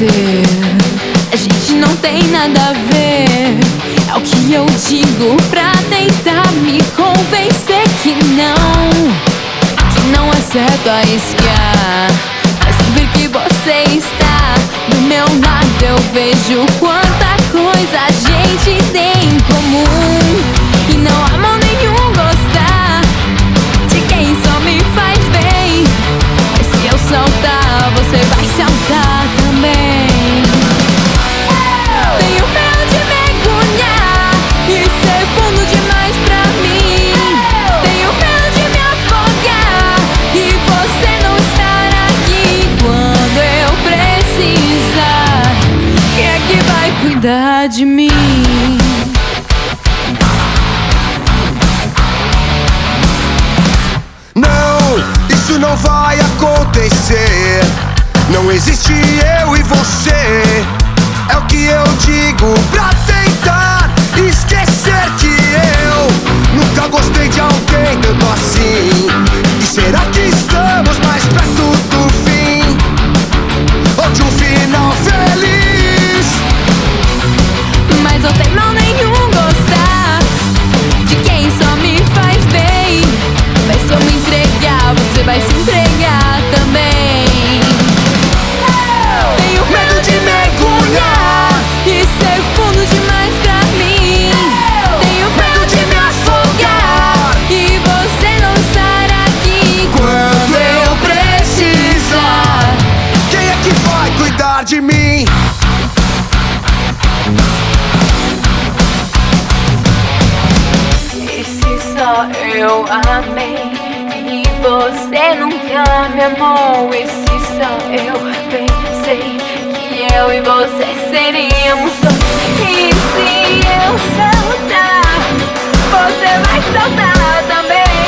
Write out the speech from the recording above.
você. A gente não tem nada a ver. É o que eu digo pra tentar me convencer que não. Que não é certo a isso. De mim? Não, isso não vai acontecer. Não existe eu e você. É o que eu digo pra tentar Mas não tem mal nenhum gostar de quem só me faz bem. Mas se eu me entregar, você vai se entregar também. Tenho medo de mergulhar e ser fundo demais pra mim. Tenho medo de me afogar e você não estar aqui quando eu precisar. Quem é que vai cuidar de mim? Eu amei e você nunca me amou? E se só eu pensei que eu e você seríamos só? E se eu saltar, você vai saltar também?